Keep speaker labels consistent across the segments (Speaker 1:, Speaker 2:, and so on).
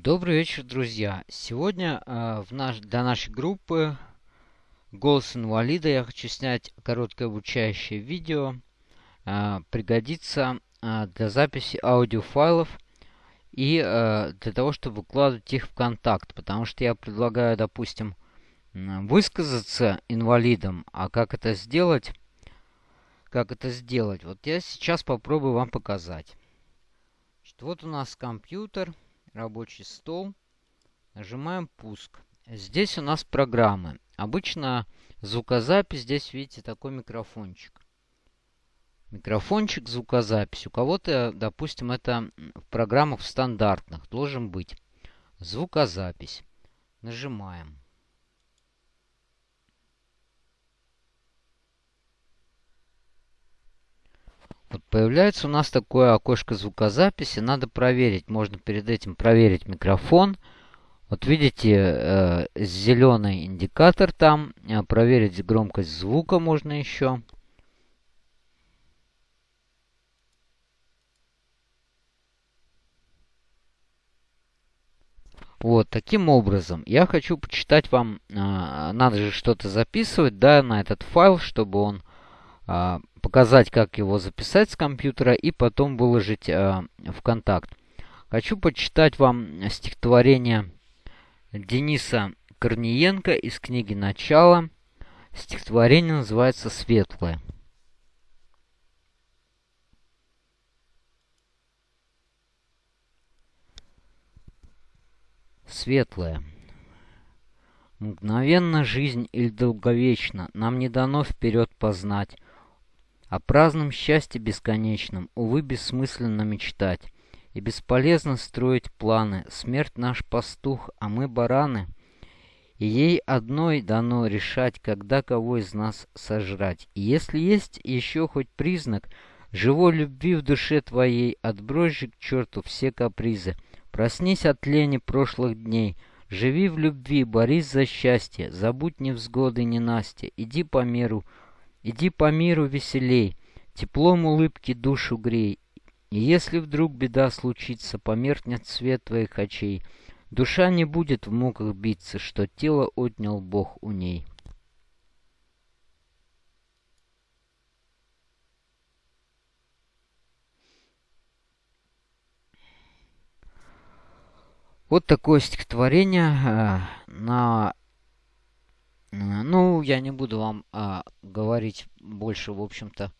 Speaker 1: Добрый вечер, друзья! Сегодня э, в наш, для нашей группы «Голос инвалида» я хочу снять короткое обучающее видео. Э, пригодится э, для записи аудиофайлов и э, для того, чтобы выкладывать их в контакт. Потому что я предлагаю, допустим, высказаться инвалидам, а как это сделать? Как это сделать? Вот я сейчас попробую вам показать. Значит, вот у нас компьютер рабочий стол. Нажимаем пуск. Здесь у нас программы. Обычно звукозапись. Здесь видите такой микрофончик. Микрофончик, звукозапись. У кого-то, допустим, это в программах в стандартных должен быть. Звукозапись. Нажимаем. Вот появляется у нас такое окошко звукозаписи. Надо проверить. Можно перед этим проверить микрофон. Вот видите, э, зеленый индикатор там. Э, проверить громкость звука можно еще. Вот, таким образом, я хочу почитать вам, э, надо же что-то записывать, да, на этот файл, чтобы он показать, как его записать с компьютера и потом выложить э, в контакт. Хочу почитать вам стихотворение Дениса Корниенко из книги «Начало». Стихотворение называется «Светлое». Светлое. Мгновенно жизнь или долговечно нам не дано вперед познать, о праздном счастье бесконечном, увы, бессмысленно мечтать. И бесполезно строить планы. Смерть наш пастух, а мы бараны. И ей одной дано решать, когда кого из нас сожрать. И если есть еще хоть признак живой любви в душе твоей, отбрось к черту все капризы. Проснись от лени прошлых дней, живи в любви, борись за счастье, забудь невзгоды, ненастья, иди по миру, Иди по миру веселей, теплом улыбки душу грей. И если вдруг беда случится, померкнет свет твоих очей, душа не будет в муках биться, что тело отнял Бог у ней. Вот такое стихотворение э, на ну, я не буду вам а, говорить больше, в общем-то,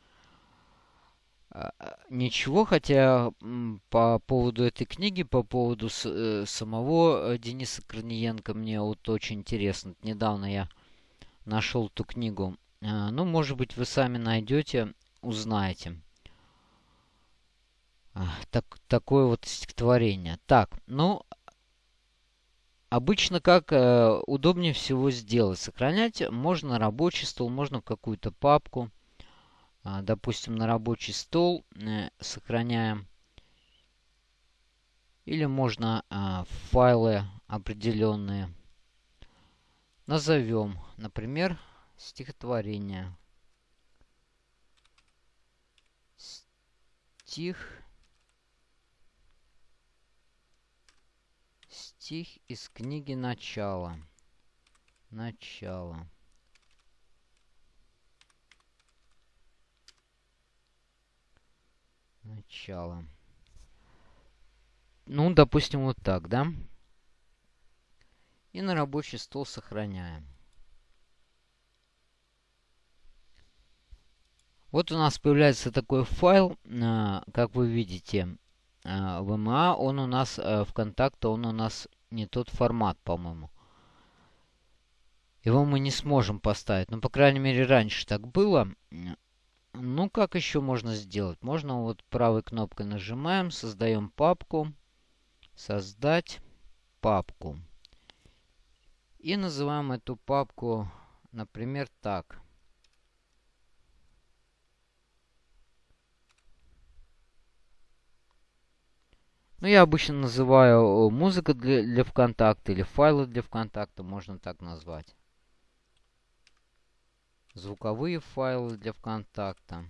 Speaker 1: а, ничего, хотя по поводу этой книги, по поводу с, э, самого э, Дениса Корниенко, мне вот очень интересно. Недавно я нашел эту книгу. А, ну, может быть, вы сами найдете, узнаете. А, так, такое вот стихотворение. Так, ну, Обычно как э, удобнее всего сделать? Сохранять можно рабочий стол, можно в какую-то папку. Э, допустим, на рабочий стол э, сохраняем. Или можно э, файлы определенные. Назовем, например, стихотворение. Стих Стих из книги «Начало». Начало. Начало. Ну, допустим, вот так, да? И на рабочий стол сохраняем. Вот у нас появляется такой файл, а, как вы видите, а, VMA, он у нас, э, ВКонтакте, он у нас не тот формат, по-моему. Его мы не сможем поставить. Ну, по крайней мере, раньше так было. Ну, как еще можно сделать? Можно вот правой кнопкой нажимаем, создаем папку. Создать папку. И называем эту папку, например, так. Ну, я обычно называю музыка для, для ВКонтакта или файлы для ВКонтакта, можно так назвать. Звуковые файлы для ВКонтакта.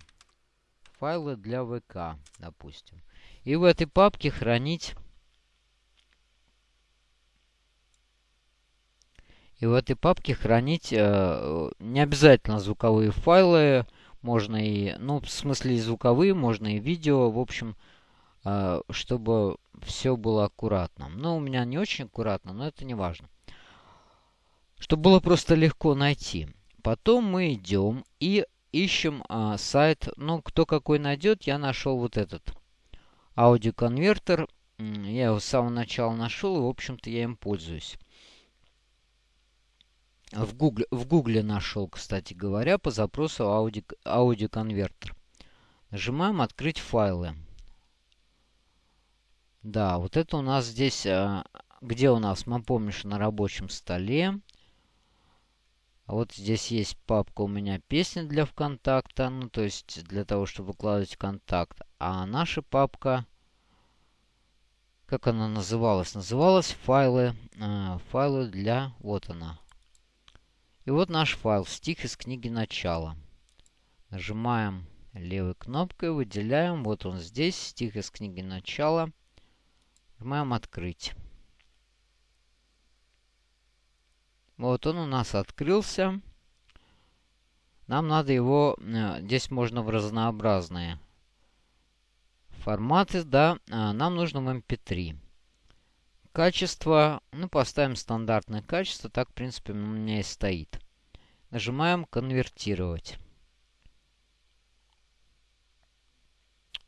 Speaker 1: Файлы для ВК, допустим. И в этой папке хранить И в этой папке хранить э, не обязательно звуковые файлы, можно и, ну, в смысле и звуковые, можно и видео, в общем, э, чтобы все было аккуратно. Ну, у меня не очень аккуратно, но это не важно. Чтобы было просто легко найти. Потом мы идем и ищем э, сайт, ну, кто какой найдет, я нашел вот этот аудиоконвертер. Я его с самого начала нашел, и, в общем-то, я им пользуюсь. В Гугле, в Гугле нашел, кстати говоря, по запросу ауди, аудиоконвертер. Нажимаем «Открыть файлы». Да, вот это у нас здесь, а, где у нас, мы помним, что на рабочем столе. Вот здесь есть папка у меня песни для ВКонтакта, ну то есть для того, чтобы выкладывать ВКонтакт. А наша папка, как она называлась? Называлась файлы, э, файлы для, вот она, и вот наш файл, стих из книги начала. Нажимаем левой кнопкой, выделяем. Вот он здесь, стих из книги начала. Нажимаем «Открыть». Вот он у нас открылся. Нам надо его... Э, здесь можно в разнообразные форматы, да. А, нам нужно в MP3. Качество, ну, поставим стандартное качество, так, в принципе, у меня и стоит. Нажимаем «Конвертировать».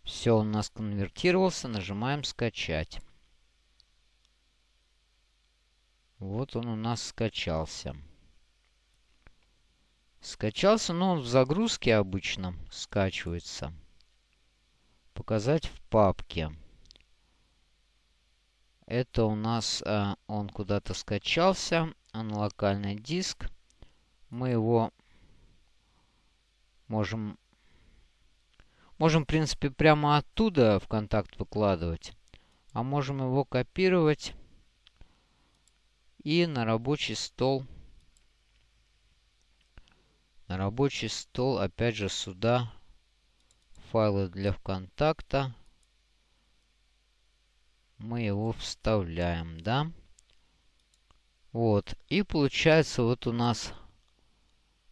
Speaker 1: Все, у нас конвертировался. Нажимаем «Скачать». Вот он у нас скачался. Скачался, но он в загрузке обычно скачивается. Показать в папке. Это у нас э, он куда-то скачался на локальный диск. Мы его можем, можем, в принципе, прямо оттуда в контакт выкладывать. А можем его копировать и на рабочий стол. На рабочий стол, опять же, сюда файлы для ВКонтакта мы его вставляем, да? Вот. И получается вот у нас...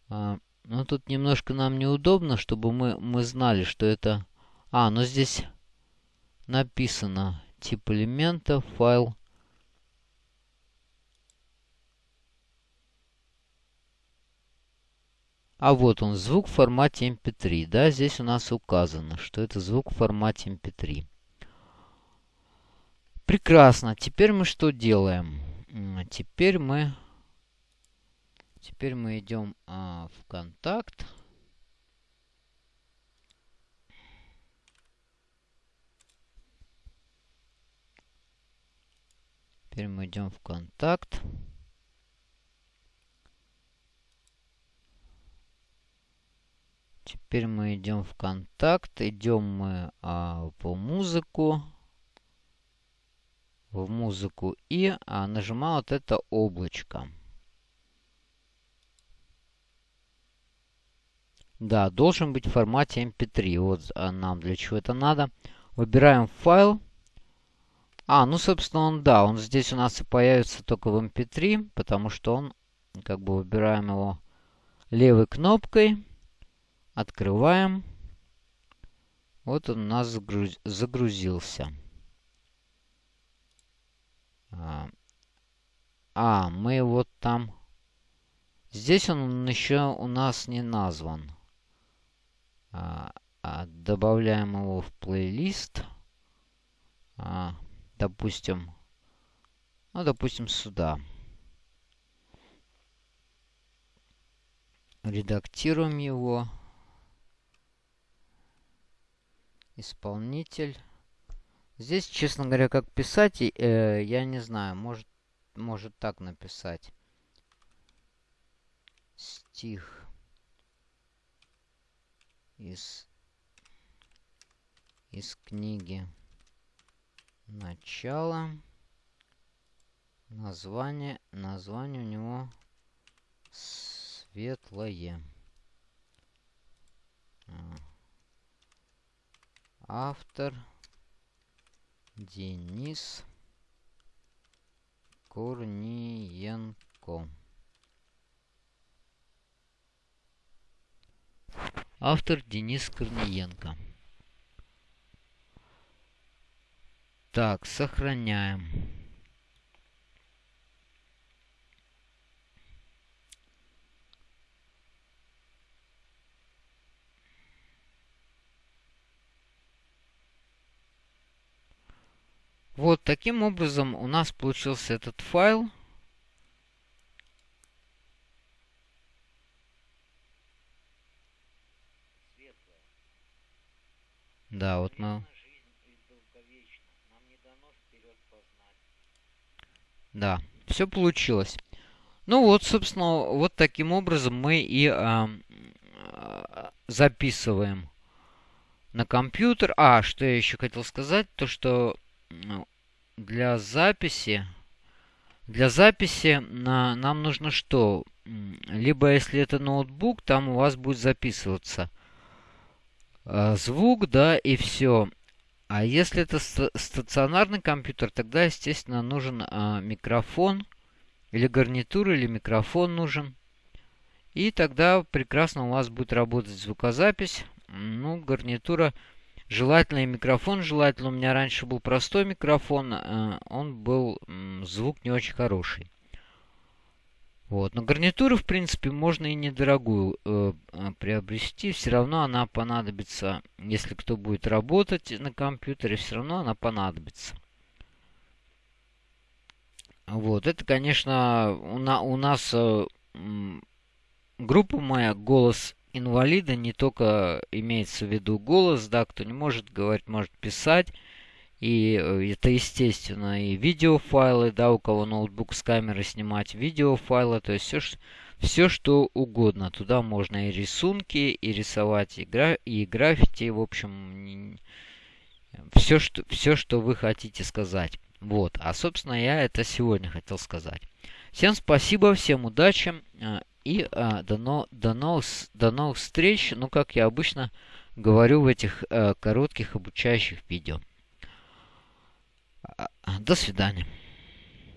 Speaker 1: А, ну, тут немножко нам неудобно, чтобы мы, мы знали, что это... А, ну здесь написано тип элемента, файл. А вот он, звук в формате MP3. Да, здесь у нас указано, что это звук в формате MP3. Прекрасно. Теперь мы что делаем? Теперь мы... Теперь мы идем а, в контакт. Теперь мы идем в контакт. Теперь мы идем в контакт. Идем мы а, по музыку в музыку и а, нажимаю вот это облачко. Да, должен быть в формате MP3. Вот а, нам для чего это надо. Выбираем файл. А, ну, собственно, он, да, он здесь у нас и появится только в MP3, потому что он, как бы, выбираем его левой кнопкой. Открываем. Вот он у нас загруз... загрузился. А, а, мы вот там... Здесь он еще у нас не назван. А, а, добавляем его в плейлист. А, допустим... Ну, допустим, сюда. Редактируем его. Исполнитель. Здесь, честно говоря, как писать, э, я не знаю. Может, может так написать. Стих из, из книги начало. Название, название у него светлое. А. Автор Денис Курниенко. Автор Денис Корниенко. Так, сохраняем. Вот таким образом у нас получился этот файл. Да, вот мы... Да, все получилось. Ну вот, собственно, вот таким образом мы и э, записываем на компьютер. А, что я еще хотел сказать, то что для записи, для записи на, нам нужно что? Либо если это ноутбук, там у вас будет записываться э, звук, да, и все. А если это стационарный компьютер, тогда, естественно, нужен э, микрофон, или гарнитура, или микрофон нужен. И тогда прекрасно у вас будет работать звукозапись. Ну, гарнитура, желательно и микрофон, желательно. У меня раньше был простой микрофон, э, он был, звук не очень хороший. Вот. Но гарнитуру, в принципе, можно и недорогую э, э, приобрести. Все равно она понадобится, если кто будет работать на компьютере, все равно она понадобится. Вот. Это, конечно, у, на, у нас э, группа моя «Голос инвалида» не только имеется в виду голос, да, кто не может говорить, может писать. И э, это, естественно, и видеофайлы, да, у кого ноутбук с камеры снимать видеофайлы, то есть все, все что угодно. Туда можно и рисунки, и рисовать, и, гра и граффити, в общем, все что, все, что вы хотите сказать. Вот, а, собственно, я это сегодня хотел сказать. Всем спасибо, всем удачи э, и а, до, но, до, новых, до новых встреч, ну, как я обычно говорю в этих а, коротких обучающих видео. До свидания.